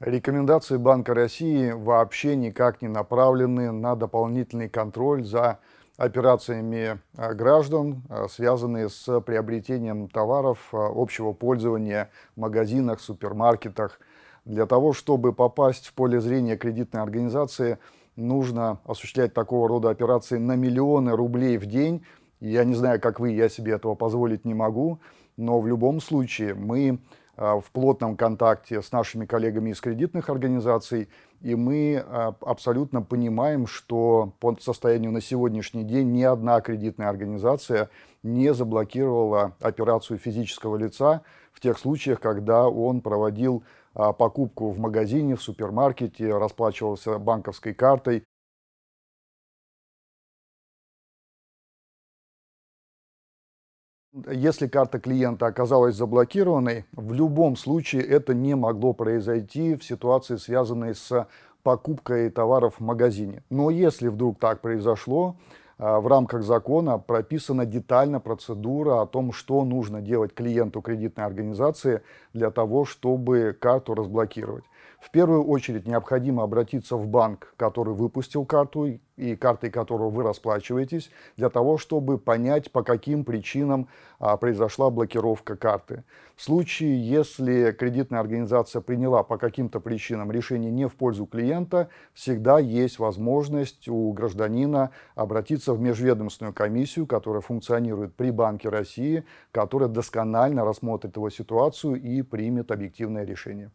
Рекомендации Банка России вообще никак не направлены на дополнительный контроль за операциями а, граждан, а, связанные с приобретением товаров а, общего пользования в магазинах, супермаркетах. Для того, чтобы попасть в поле зрения кредитной организации, нужно осуществлять такого рода операции на миллионы рублей в день. Я не знаю, как вы, я себе этого позволить не могу, но в любом случае мы в плотном контакте с нашими коллегами из кредитных организаций, и мы а, абсолютно понимаем, что по состоянию на сегодняшний день ни одна кредитная организация не заблокировала операцию физического лица в тех случаях, когда он проводил а, покупку в магазине, в супермаркете, расплачивался банковской картой Если карта клиента оказалась заблокированной, в любом случае это не могло произойти в ситуации, связанной с покупкой товаров в магазине. Но если вдруг так произошло, а, в рамках закона прописана детально процедура о том, что нужно делать клиенту кредитной организации для того, чтобы карту разблокировать. В первую очередь необходимо обратиться в банк, который выпустил карту и картой которого вы расплачиваетесь, для того, чтобы понять, по каким причинам а, произошла блокировка карты. В случае, если кредитная организация приняла по каким-то причинам решение не в пользу клиента, всегда есть возможность у гражданина обратиться в межведомственную комиссию, которая функционирует при Банке России, которая досконально рассмотрит его ситуацию и примет объективное решение.